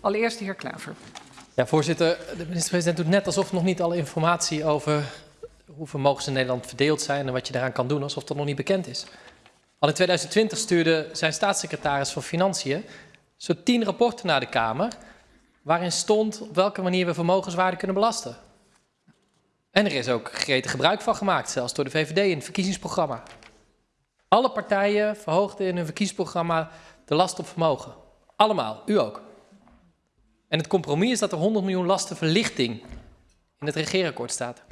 Allereerst de heer Klaver. Ja, voorzitter, de minister-president doet net alsof nog niet alle informatie over hoe vermogens in Nederland verdeeld zijn en wat je daaraan kan doen, alsof dat nog niet bekend is. Al in 2020 stuurde zijn staatssecretaris van Financiën zo tien rapporten naar de Kamer, waarin stond op welke manier we vermogenswaarde kunnen belasten. En er is ook gretig gebruik van gemaakt, zelfs door de VVD in het verkiezingsprogramma. Alle partijen verhoogden in hun verkiezingsprogramma de last op vermogen. Allemaal, u ook. En het compromis is dat er 100 miljoen lastenverlichting in het regeerakkoord staat.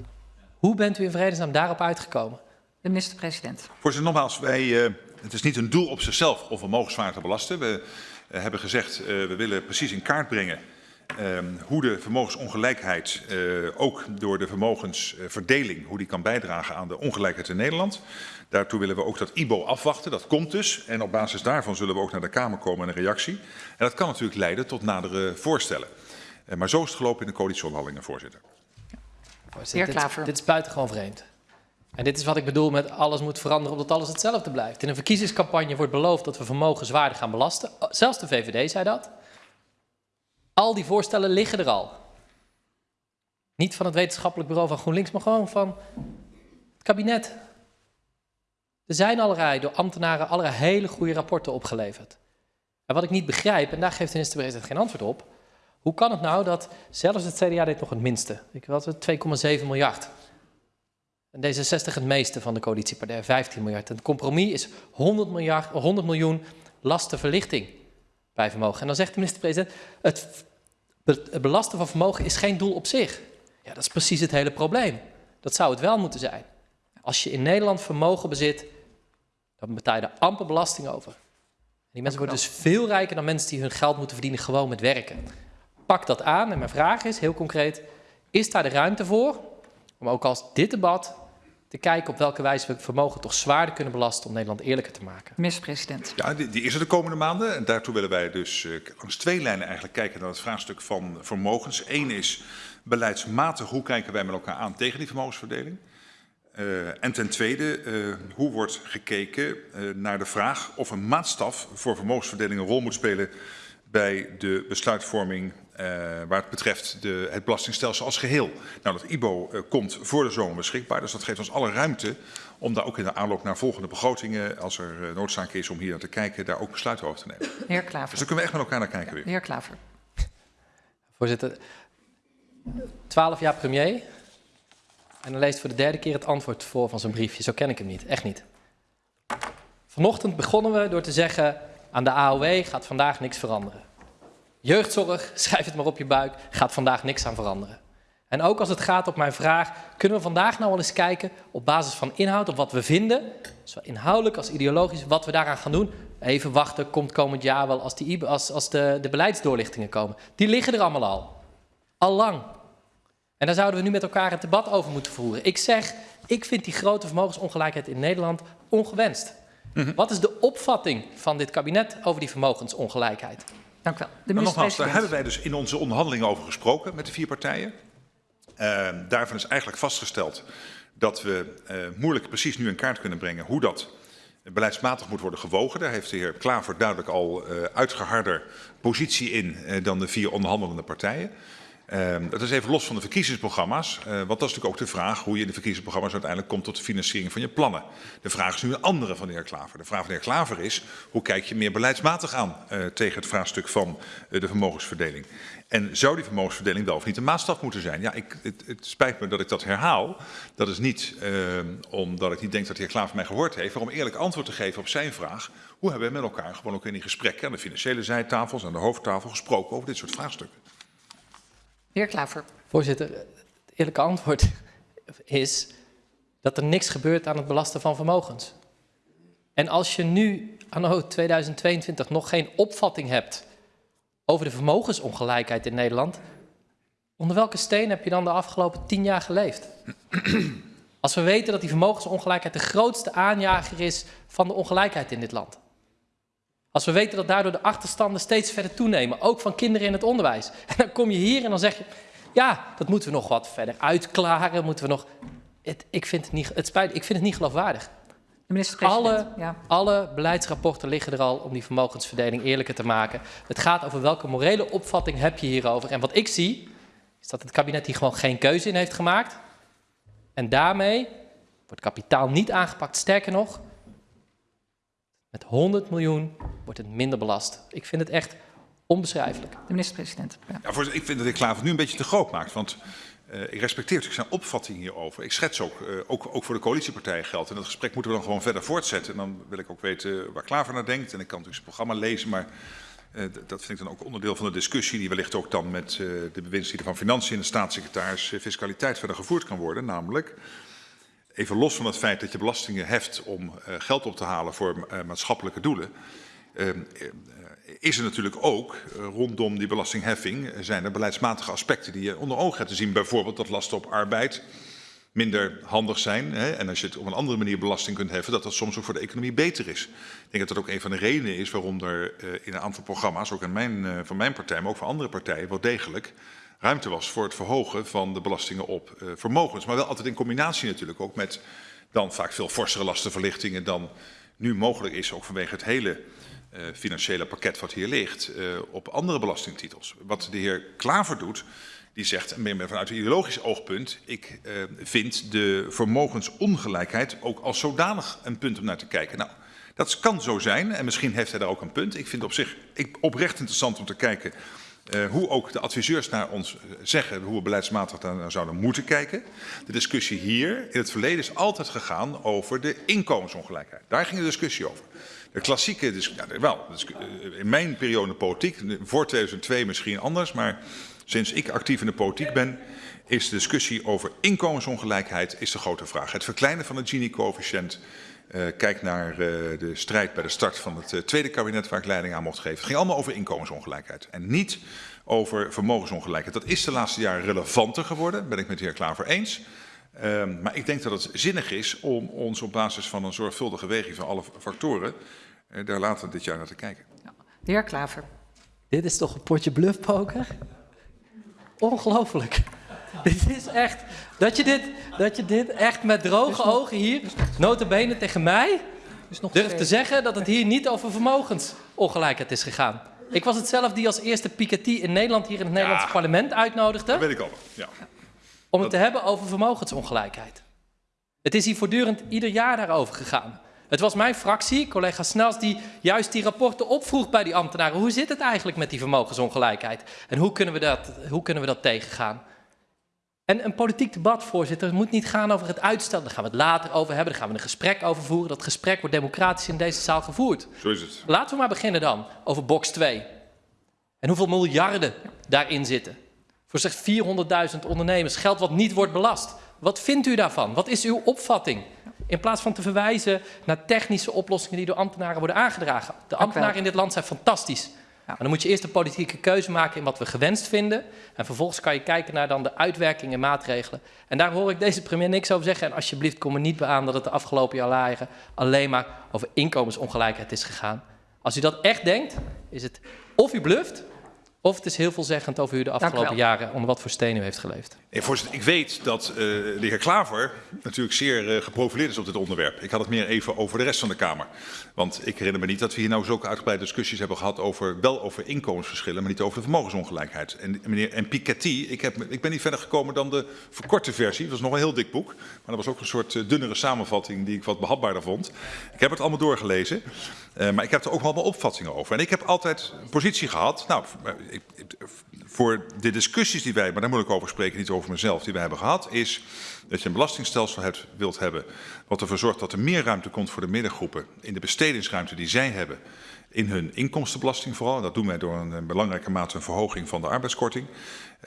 Hoe bent u in vredesnaam daarop uitgekomen? De minister-president. Voorzitter, nogmaals, wij, uh, het is niet een doel op zichzelf om vermogenswaarde te belasten. We uh, hebben gezegd, uh, we willen precies in kaart brengen hoe de vermogensongelijkheid, ook door de vermogensverdeling, hoe die kan bijdragen aan de ongelijkheid in Nederland. Daartoe willen we ook dat IBO afwachten. Dat komt dus. En op basis daarvan zullen we ook naar de Kamer komen met een reactie. En dat kan natuurlijk leiden tot nadere voorstellen. Maar zo is het gelopen in de coalitieonderhandelingen, voorzitter. Voorzitter, dit, dit is buitengewoon vreemd. En dit is wat ik bedoel met alles moet veranderen omdat alles hetzelfde blijft. In een verkiezingscampagne wordt beloofd dat we vermogenswaarde gaan belasten. Zelfs de VVD zei dat. Al die voorstellen liggen er al. Niet van het wetenschappelijk bureau van GroenLinks, maar gewoon van het kabinet. Er zijn allerlei door ambtenaren allerlei hele goede rapporten opgeleverd. En wat ik niet begrijp, en daar geeft de minister-president geen antwoord op, hoe kan het nou dat zelfs het CDA dit nog het minste, ik het, 2,7 miljard. En D66 het meeste van de coalitiepartij, 15 miljard. En het compromis is 100, miljard, 100 miljoen lastenverlichting bij vermogen. En dan zegt de minister-president, het, belasten van vermogen is geen doel op zich. Ja, dat is precies het hele probleem. Dat zou het wel moeten zijn. Als je in Nederland vermogen bezit, dan betaal je daar amper belasting over. En die mensen worden dus veel rijker dan mensen die hun geld moeten verdienen gewoon met werken. Pak dat aan en mijn vraag is heel concreet, is daar de ruimte voor om ook als dit debat te kijken op welke wijze we vermogen toch zwaarder kunnen belasten om Nederland eerlijker te maken. Minister-president. Ja, die, die, is er de komende maanden. En daartoe willen wij dus uh, langs twee lijnen eigenlijk kijken naar het vraagstuk van vermogens. Eén is beleidsmatig, hoe kijken wij met elkaar aan tegen die vermogensverdeling? Uh, en ten tweede, uh, hoe wordt gekeken uh, naar de vraag of een maatstaf voor vermogensverdeling een rol moet spelen bij de besluitvorming waar het betreft de, het belastingstelsel als geheel. Nou, dat IBO komt voor de zomer beschikbaar, dus dat geeft ons alle ruimte om daar ook in de aanloop naar volgende begrotingen, als er noodzaak is om hier naar te kijken, daar ook besluiten over te nemen. Heer Klaver. Dus daar kunnen we echt met elkaar naar kijken weer. Heer Klaver. Voorzitter, twaalf jaar premier, en dan leest voor de derde keer het antwoord voor van zo'n briefje. Zo ken ik hem niet, echt niet. Vanochtend begonnen we door te zeggen, aan de AOW gaat vandaag niks veranderen. Jeugdzorg, schrijf het maar op je buik, gaat vandaag niks aan veranderen. En ook als het gaat op mijn vraag, kunnen we vandaag nou wel eens kijken op basis van inhoud, op wat we vinden, zowel inhoudelijk als ideologisch, wat we daaraan gaan doen. Even wachten, komt komend jaar wel als, die, als, als de, de beleidsdoorlichtingen komen. Die liggen er allemaal al. Al lang. En daar zouden we nu met elkaar het debat over moeten voeren. Ik zeg, ik vind die grote vermogensongelijkheid in Nederland ongewenst. Mm -hmm. Wat is de opvatting van dit kabinet over die vermogensongelijkheid? Dank u wel. De nogmaals, daar hebben wij dus in onze onderhandelingen over gesproken met de vier partijen. Uh, daarvan is eigenlijk vastgesteld dat we uh, moeilijk precies nu in kaart kunnen brengen hoe dat beleidsmatig moet worden gewogen. Daar heeft de heer Klaver duidelijk al uh, uitgeharder positie in dan de vier onderhandelende partijen. Dat is even los van de verkiezingsprogramma's, uh, want dat is natuurlijk ook de vraag hoe je in de verkiezingsprogramma's uiteindelijk komt tot de financiering van je plannen. De vraag is nu een andere van de heer Klaver. De vraag van de heer Klaver is, hoe kijk je meer beleidsmatig aan uh, tegen het vraagstuk van de vermogensverdeling? En zou die vermogensverdeling wel of niet een maatstaf moeten zijn? Ja, ik, het, het spijt me dat ik dat herhaal. Dat is niet omdat ik niet denk dat de heer Klaver mij gehoord heeft, maar om eerlijk antwoord te geven op zijn vraag. Hoe hebben we met elkaar gewoon ook in die gesprekken aan de financiële zijtafels, aan de hoofdtafel gesproken over dit soort vraagstukken? Heer Klaver. Voorzitter, het eerlijke antwoord is dat er niks gebeurt aan het belasten van vermogens. En als je nu anno 2022 nog geen opvatting hebt over de vermogensongelijkheid in Nederland, onder welke steen heb je dan de afgelopen tien jaar geleefd? Als we weten dat die vermogensongelijkheid de grootste aanjager is van de ongelijkheid in dit land. Als we weten dat daardoor de achterstanden steeds verder toenemen, ook van kinderen in het onderwijs. En dan kom je hier en dan zeg je, ja, dat moeten we nog wat verder uitklaren, moeten we nog... Het, ik, vind het niet, het spijt, ik vind het niet geloofwaardig. Alle, Ja. alle beleidsrapporten liggen er al om die vermogensverdeling eerlijker te maken. Het gaat over welke morele opvatting heb je hierover. En wat ik zie, is dat het kabinet hier gewoon geen keuze in heeft gemaakt. En daarmee wordt kapitaal niet aangepakt. Sterker nog, met 100 miljoen wordt het minder belast. Ik vind het echt onbeschrijfelijk. De minister-president. Ja. Ja, voorzitter, ik vind dat de heer Klaver nu een beetje te groot maakt. Want uh, ik respecteer natuurlijk zijn opvatting hierover. Ik schets ook, uh, ook, ook voor de coalitiepartijen geldt. En dat gesprek moeten we dan gewoon verder voortzetten. En dan wil ik ook weten waar Klaver naar denkt. En ik kan natuurlijk zijn programma lezen, maar uh, dat vind ik dan ook onderdeel van de discussie... die wellicht ook dan met de bewindslieden van Financiën en de staatssecretaris Fiscaliteit verder gevoerd kan worden. Namelijk, even los van het feit dat je belastingen heft om geld op te halen voor maatschappelijke doelen... is er natuurlijk ook rondom die belastingheffing zijn er beleidsmatige aspecten die je onder ogen hebt te zien. Bijvoorbeeld dat lasten op arbeid minder handig zijn. Hè? En als je het op een andere manier belasting kunt heffen, dat dat soms ook voor de economie beter is. Ik denk dat dat ook een van de redenen is waarom er in een aantal programma's, ook in mijn, van mijn partij, maar ook van andere partijen, wel degelijk ruimte was voor het verhogen van de belastingen op vermogens. Maar wel altijd in combinatie natuurlijk ook met dan vaak veel forsere lastenverlichtingen dan nu mogelijk is, ook vanwege het hele uh, financiële pakket wat hier ligt uh, op andere belastingtitels. Wat de heer Klaver doet, die zegt, meer vanuit een ideologisch oogpunt, ik vind de vermogensongelijkheid ook als zodanig een punt om naar te kijken. Nou, dat kan zo zijn en misschien heeft hij daar ook een punt. Ik vind op zich ik, oprecht interessant om te kijken uh, hoe ook de adviseurs naar ons zeggen hoe we beleidsmatig naar zouden moeten kijken. De discussie hier in het verleden is altijd gegaan over de inkomensongelijkheid. Daar ging de discussie over. De klassieke discussie, wel, in mijn periode politiek, voor 2002 misschien anders, maar sinds ik actief in de politiek ben, is de discussie over inkomensongelijkheid is de grote vraag. Het verkleinen van het Gini-coëfficiënt, kijk naar uh, de strijd bij de start van het uh, tweede kabinet waar ik leiding aan mocht geven. Het ging allemaal over inkomensongelijkheid en niet over vermogensongelijkheid. Dat is de laatste jaren relevanter geworden, ben ik met de heer Klaver eens. Um, maar ik denk dat het zinnig is om ons op basis van een zorgvuldige weging van alle factoren uh, daar later dit jaar naar te kijken. Ja. De heer Klaver. Dit is toch een potje bluffpoker? Ongelooflijk. Dit is echt, dat je dit, dat je dit echt met droge ogen hier, notabene tegen mij, durft te zeggen dat het hier niet over vermogensongelijkheid is gegaan. Ik was het zelf die als eerste Piketty in Nederland hier in het Nederlandse parlement uitnodigde. Dat weet ik al. Ja. om het te hebben over vermogensongelijkheid. Het is hier voortdurend ieder jaar daarover gegaan. Het was mijn fractie, collega Snels, die juist die rapporten opvroeg bij die ambtenaren. Hoe zit het eigenlijk met die vermogensongelijkheid? En hoe kunnen we dat, hoe kunnen we dat tegengaan? En een politiek debat, voorzitter, moet niet gaan over het uitstel. Daar gaan we het later over hebben, daar gaan we een gesprek over voeren. Dat gesprek wordt democratisch in deze zaal gevoerd. Zo is het. Laten we maar beginnen dan over box 2. En hoeveel miljarden daarin zitten. Voor slechts 400.000 ondernemers, geld wat niet wordt belast. Wat vindt u daarvan? Wat is uw opvatting? In plaats van te verwijzen naar technische oplossingen die door ambtenaren worden aangedragen. De ambtenaren in dit land zijn fantastisch. Dan moet je eerst een politieke keuze maken in wat we gewenst vinden. En vervolgens kan je kijken naar dan de uitwerking en maatregelen. En daar hoor ik deze premier niks over zeggen. En alsjeblieft kom er niet bij aan dat het de afgelopen jaren alleen maar over inkomensongelijkheid is gegaan. Als u dat echt denkt, is het of u bluft, of het is heel veelzeggend over u de afgelopen jaren onder wat voor steen u heeft geleefd. Nee, voorzitter, ik weet dat uh, de heer Klaver natuurlijk zeer uh, geprofileerd is op dit onderwerp. Ik had het meer even over de rest van de Kamer. Want ik herinner me niet dat we hier nou zulke uitgebreide discussies hebben gehad over, wel over inkomensverschillen, maar niet over de vermogensongelijkheid. En meneer en Piketty, ik, heb, ik ben niet verder gekomen dan de verkorte versie. Dat was nog een heel dik boek, maar dat was ook een soort uh, dunnere samenvatting die ik wat behapbaarder vond. Ik heb het allemaal doorgelezen, uh, maar ik heb er ook wel mijn opvattingen over. En ik heb altijd een positie gehad, nou, ik, voor de discussies die wij, maar daar moet ik over spreken, niet over mezelf, die wij hebben gehad, is dat je een belastingstelsel hebt, wilt hebben wat ervoor zorgt dat er meer ruimte komt voor de middengroepen in de bestedingsruimte die zij hebben in hun inkomstenbelasting vooral. Dat doen wij door een, belangrijke mate een verhoging van de arbeidskorting.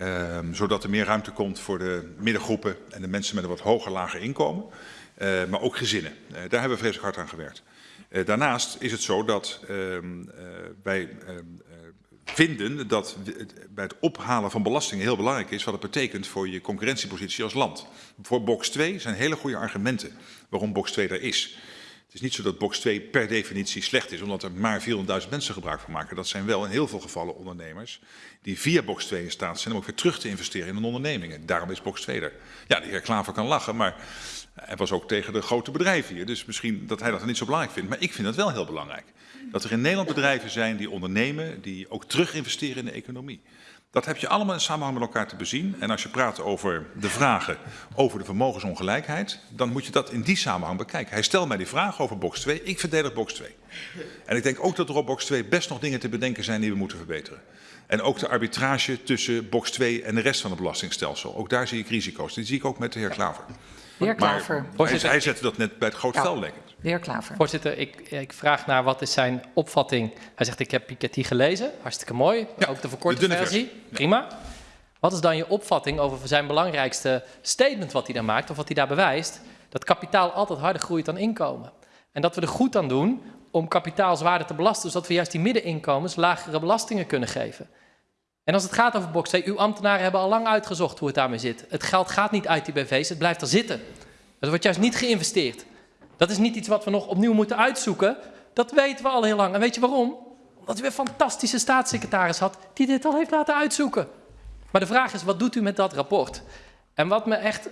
Um, zodat er meer ruimte komt voor de middengroepen en de mensen met een wat hoger, lager inkomen. Uh, maar ook gezinnen. Uh, daar hebben we vreselijk hard aan gewerkt. Uh, daarnaast is het zo dat um, wij um, vinden dat bij het ophalen van belastingen heel belangrijk is wat het betekent voor je concurrentiepositie als land. Voor box 2 zijn hele goede argumenten waarom box 2 er is. Het is niet zo dat box 2 per definitie slecht is, omdat er maar 400.000 mensen gebruik van maken. Dat zijn wel in heel veel gevallen ondernemers die via box 2 in staat zijn om ook weer terug te investeren in hun ondernemingen. Daarom is box 2 er. Ja, de heer Klaver kan lachen, maar hij was ook tegen de grote bedrijven hier. Dus misschien dat hij dat niet zo belangrijk vindt. Maar ik vind dat wel heel belangrijk. Dat er in Nederland bedrijven zijn die ondernemen, die ook terug investeren in de economie. Dat heb je allemaal in samenhang met elkaar te bezien. En als je praat over de vragen over de vermogensongelijkheid, dan moet je dat in die samenhang bekijken. Hij stelt mij die vraag over box 2, ik verdedig box 2. En ik denk ook dat er op box 2 best nog dingen te bedenken zijn die we moeten verbeteren. En ook de arbitrage tussen box 2 en de rest van het belastingstelsel. Ook daar zie ik risico's. Die zie ik ook met de heer Klaver. De heer Klaver. Maar hij, hij zette dat net bij het groot ja. ik. De heer Klaver. Voorzitter, ik, ik, vraag naar wat is zijn opvatting. Hij zegt, ik heb Piketty gelezen. Hartstikke mooi. Ja, ook de verkorte de versie. versie. Prima. Wat is dan je opvatting over zijn belangrijkste statement wat hij daar maakt, of wat hij daar bewijst? Dat kapitaal altijd harder groeit dan inkomen. En dat we er goed aan doen om kapitaal zwaarder te belasten, zodat we juist die middeninkomens lagere belastingen kunnen geven. En als het gaat over box 2, uw ambtenaren hebben al lang uitgezocht hoe het daarmee zit. Het geld gaat niet uit die BV's, het blijft er zitten. Er wordt juist niet geïnvesteerd. Dat is niet iets wat we nog opnieuw moeten uitzoeken. Dat weten we al heel lang. En weet je waarom? Omdat u een fantastische staatssecretaris had die dit al heeft laten uitzoeken. Maar de vraag is, wat doet u met dat rapport? En wat me echt...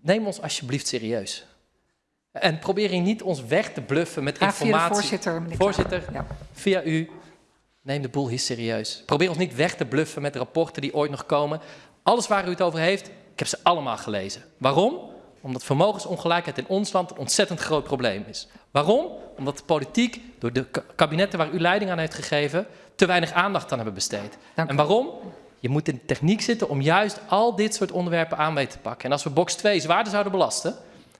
Neem ons alsjeblieft serieus. En probeer hier niet ons weg te bluffen met informatie. Via de voorzitter, Voorzitter, ja. via u, neem de boel hier serieus. Probeer ons niet weg te bluffen met rapporten die ooit nog komen. Alles waar u het over heeft, ik heb ze allemaal gelezen. Waarom? Omdat vermogensongelijkheid in ons land een ontzettend groot probleem is. Waarom? Omdat de politiek, door de kabinetten waar u leiding aan heeft gegeven, te weinig aandacht aan hebben besteed. en waarom? Je moet in de techniek zitten om juist al dit soort onderwerpen aan mee te pakken. En als we box 2 zwaarder zouden belasten,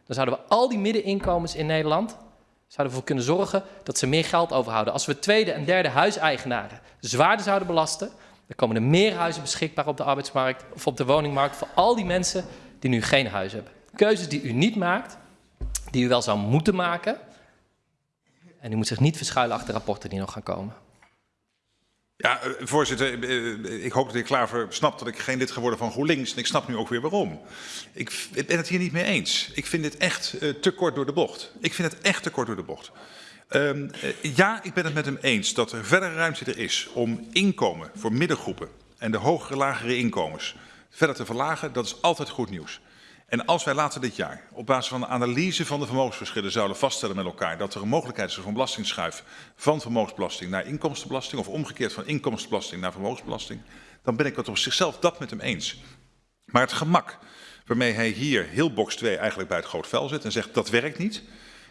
dan zouden we al die middeninkomens in Nederland zouden ervoor kunnen zorgen dat ze meer geld overhouden. Als we tweede en derde huiseigenaren zwaarder zouden belasten, dan komen er meer huizen beschikbaar op de arbeidsmarkt of op de woningmarkt voor al die mensen die nu geen huis hebben. Keuzes die u niet maakt, die u wel zou moeten maken. En u moet zich niet verschuilen achter rapporten die nog gaan komen. Ja, eh, voorzitter, eh, ik hoop dat de heer Klaver snapt dat ik geen lid geworden van GroenLinks. En ik snap nu ook weer waarom. Ik ben het hier niet mee eens. Ik vind dit echt te kort door de bocht. Ik vind het echt te kort door de bocht. Uh, ja, ik ben het met hem eens dat er verdere ruimte er is om inkomen voor middengroepen en de hogere, lagere inkomens verder te verlagen. Dat is altijd goed nieuws. En als wij later dit jaar op basis van de analyse van de vermogensverschillen zouden vaststellen met elkaar dat er een mogelijkheid is voor een van vermogensbelasting naar inkomstenbelasting of omgekeerd van inkomstenbelasting naar vermogensbelasting, dan ben ik het op zichzelf dat met hem eens. Maar het gemak waarmee hij hier heel box 2 eigenlijk bij het groot vel zet en zegt dat werkt niet,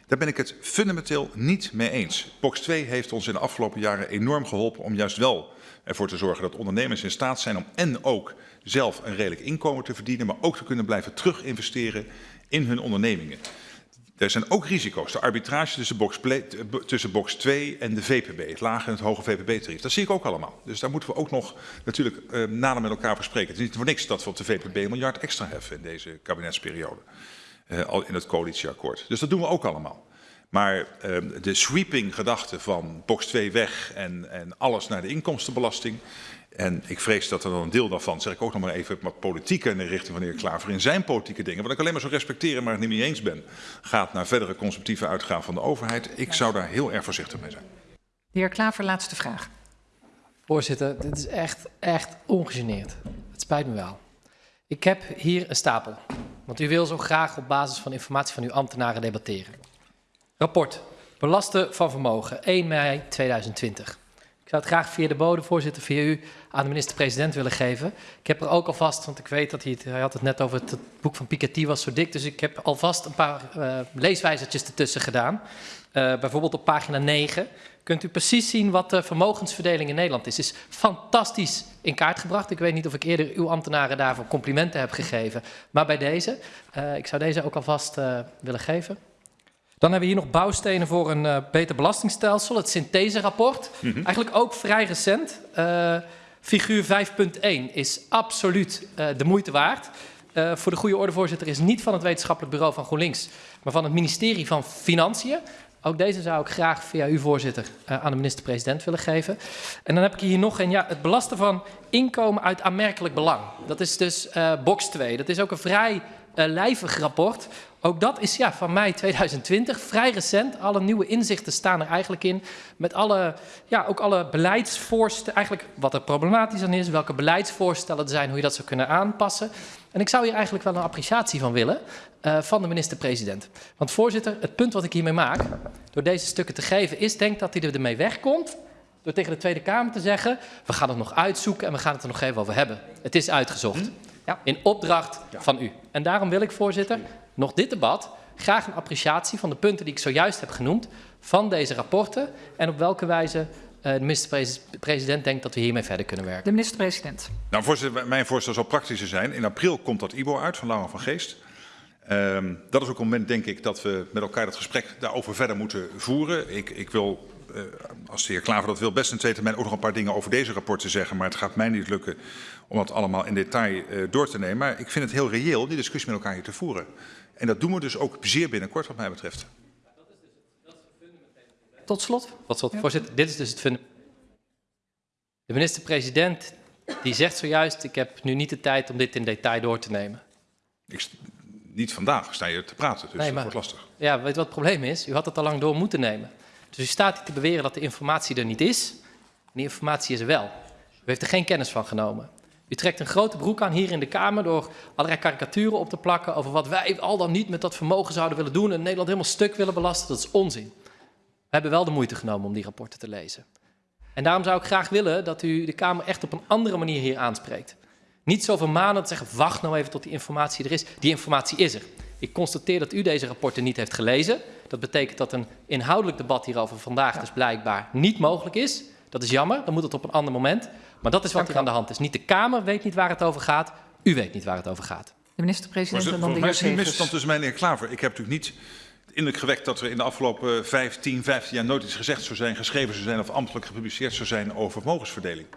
daar ben ik het fundamenteel niet mee eens. Box 2 heeft ons in de afgelopen jaren enorm geholpen om juist wel ervoor te zorgen dat ondernemers in staat zijn om en ook zelf een redelijk inkomen te verdienen, maar ook te kunnen blijven terug investeren in hun ondernemingen. Er zijn ook risico's. De arbitrage tussen box, tussen box 2 en de VPB, het lage en het hoge VPB-tarief. Dat zie ik ook allemaal. Dus daar moeten we ook nog natuurlijk eh, nader met elkaar bespreken. Het is niet voor niks dat we op de VPB een miljard extra heffen in deze kabinetsperiode. Uh, al in het coalitieakkoord. Dus dat doen we ook allemaal. Maar uh, de sweeping gedachte van box 2 weg en, en alles naar de inkomstenbelasting. En ik vrees dat er dan een deel daarvan, zeg ik ook nog maar even, maar politieke in de richting van de heer Klaver in zijn politieke dingen, wat ik alleen maar zo respecteren, maar het niet mee eens ben, gaat naar verdere consumptieve uitgaven van de overheid. Ik zou daar heel erg voorzichtig mee zijn. De heer Klaver, laatste vraag. Voorzitter, dit is echt, echt ongegeneerd. Het spijt me wel. Ik heb hier een stapel, want u wil zo graag op basis van informatie van uw ambtenaren debatteren. Rapport, belasten van vermogen, 1 mei 2020. Ik zou het graag via de bodem, voorzitter, via u aan de minister-president willen geven. Ik heb er ook alvast, want ik weet dat hij, het, hij had het net over het, boek van Piketty was zo dik, dus ik heb alvast een paar uh, leeswijzertjes ertussen gedaan. Uh, bijvoorbeeld op pagina 9 kunt u precies zien wat de vermogensverdeling in Nederland is. is fantastisch in kaart gebracht. Ik weet niet of ik eerder uw ambtenaren daarvoor complimenten heb gegeven, maar bij deze, uh, ik zou deze ook alvast willen geven. Dan hebben we hier nog bouwstenen voor een uh, beter belastingstelsel, het syntheserapport. Mm -hmm. Eigenlijk ook vrij recent. Uh, figuur 5.1 is absoluut uh, de moeite waard. voor de goede orde, voorzitter, is niet van het wetenschappelijk bureau van GroenLinks, maar van het ministerie van Financiën. Ook deze zou ik graag via u, voorzitter, aan de minister-president willen geven. En dan heb ik hier nog een, ja, het belasten van inkomen uit aanmerkelijk belang. Dat is dus box 2. Dat is ook een vrij lijvig rapport. Ook dat is ja, van mei 2020, vrij recent. Alle nieuwe inzichten staan er eigenlijk in. Met alle, ja, ook alle beleidsvoorstellen, eigenlijk wat er problematisch aan is, welke beleidsvoorstellen er zijn, hoe je dat zou kunnen aanpassen. En ik zou hier eigenlijk wel een appreciatie van willen uh, van de minister-president. Want voorzitter, het punt wat ik hiermee maak, door deze stukken te geven, is denk dat hij ermee wegkomt door tegen de Tweede Kamer te zeggen, we gaan het nog uitzoeken en we gaan het er nog even over hebben. Het is uitgezocht. Ja. In opdracht ja. van u. En daarom wil ik, voorzitter, nog dit debat graag een appreciatie van de punten die ik zojuist heb genoemd van deze rapporten en op welke wijze uh, de minister-president denkt dat we hiermee verder kunnen werken. De minister-president. Nou, voorzitter, mijn voorstel zal praktischer zijn. In april komt dat IBO uit van Laura van Geest. Um, dat is ook een moment, denk ik, dat we met elkaar dat gesprek daarover verder moeten voeren. Ik, ik wil, uh, als de heer Klaver dat wil, best in twee termijn ook nog een paar dingen over deze rapporten zeggen. Maar het gaat mij niet lukken om dat allemaal in detail uh, door te nemen. Maar ik vind het heel reëel die discussie met elkaar hier te voeren. En dat doen we dus ook zeer binnenkort, wat mij betreft. Tot slot, Tot slot ja. voorzitter, dit is dus het fundament. De minister-president die zegt zojuist, ik heb nu niet de tijd om dit in detail door te nemen. Ik, niet vandaag sta je te praten, dus nee, maar, dat wordt lastig. Ja, weet je wat het probleem is? U had het al lang door moeten nemen. Dus u staat hier te beweren dat de informatie er niet is. En die informatie is er wel. U heeft er geen kennis van genomen. U trekt een grote broek aan hier in de Kamer door allerlei karikaturen op te plakken over wat wij al dan niet met dat vermogen zouden willen doen en Nederland helemaal stuk willen belasten. Dat is onzin. We hebben wel de moeite genomen om die rapporten te lezen. En daarom zou ik graag willen dat u de Kamer echt op een andere manier hier aanspreekt. Niet zo vermanend zeggen, wacht nou even tot die informatie er is. Die informatie is er. Ik constateer dat u deze rapporten niet heeft gelezen. Dat betekent dat een inhoudelijk debat hierover vandaag dus blijkbaar niet mogelijk is. Dat is jammer, dan moet het op een ander moment. Maar dat is wat er aan de hand is. Niet de Kamer weet niet waar het over gaat. U weet niet waar het over gaat. De minister-president en dan de heer Segers. misverstand tussen mij en de heer Klaver. Ik heb natuurlijk niet de indruk gewekt dat er in de afgelopen 15, 15 jaar nooit iets gezegd zou zijn, geschreven zou zijn of ambtelijk gepubliceerd zou zijn over vermogensverdeling.